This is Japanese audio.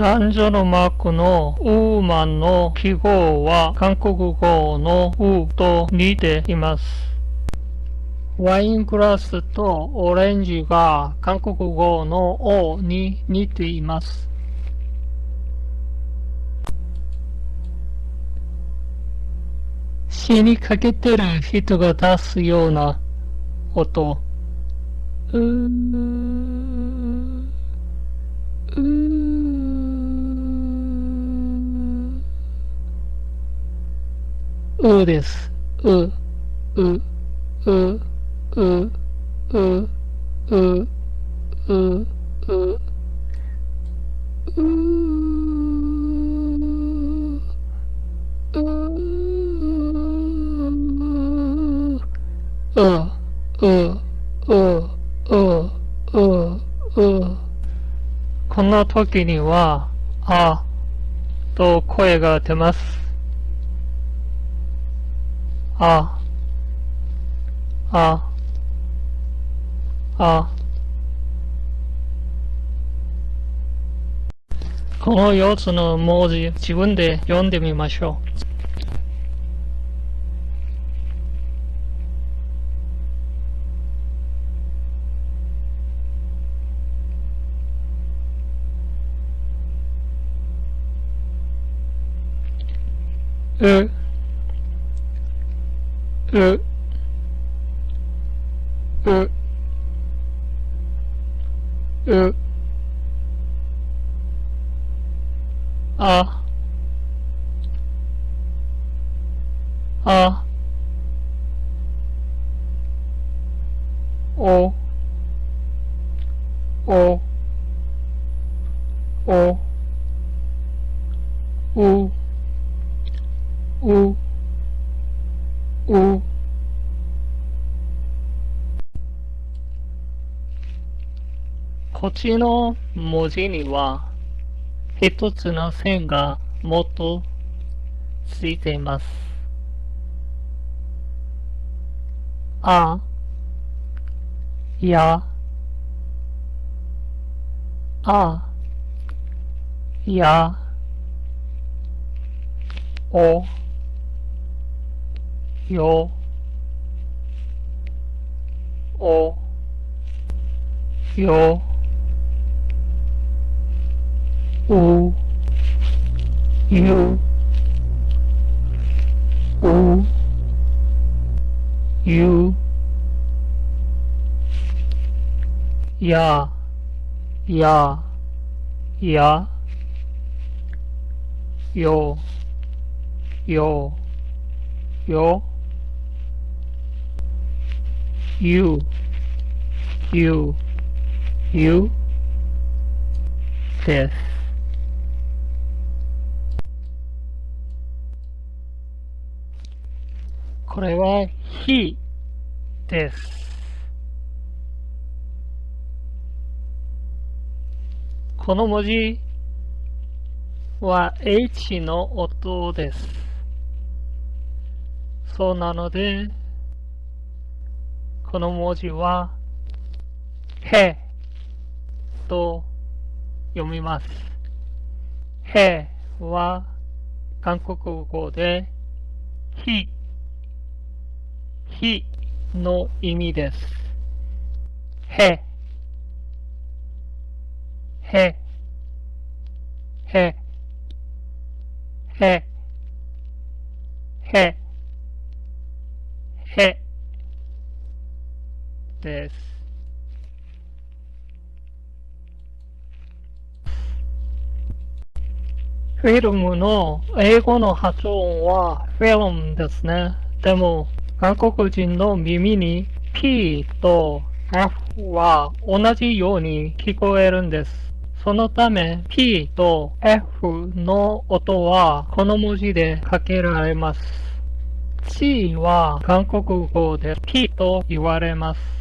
男女のマークのウーマンの記号は韓国語のウーと似ています。ワイングラスとオレンジが韓国語のオに似ています。死にかけてる人が出すような音。うーうーうです。う、う、う、う、う、う、う、う、う、う、う、う、う、う、う。この時には、あ、と声が出ます。あ、あ、あ。この4つの文字、自分で読んでみましょう。う、E, e, e, a, a, o, o, o, u, u. う、こっちの文字には一つの線がもっとついています。あ、や、あ、や、お、よ、お、よ、う、ゆ、う、ゆ、や、や、や、よ、よ、よ、you, you, you です。これは he です。この文字は H の音です。そうなので、この文字は、へと読みます。へは韓国語で、ひ、ひの意味です。へ、へ、へ、へ、へ、へ、です。フィルムの英語の発音はフィルムですね。でも、韓国人の耳に P と F は同じように聞こえるんです。そのため P と F の音はこの文字でかけられます。C は韓国語で P と言われます。